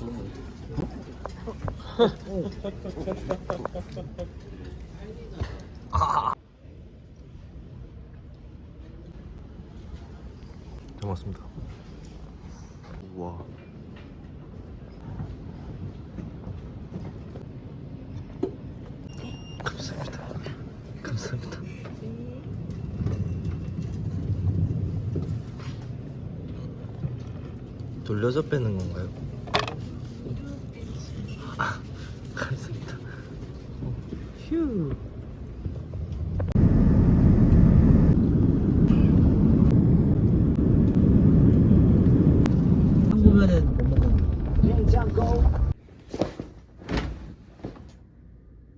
잘 먹었습니다. 우와. 감사합니다. 감사합니다. 돌려서 빼는 건가요? 가겠습니다. 어, 휴. 한국면은 못 먹어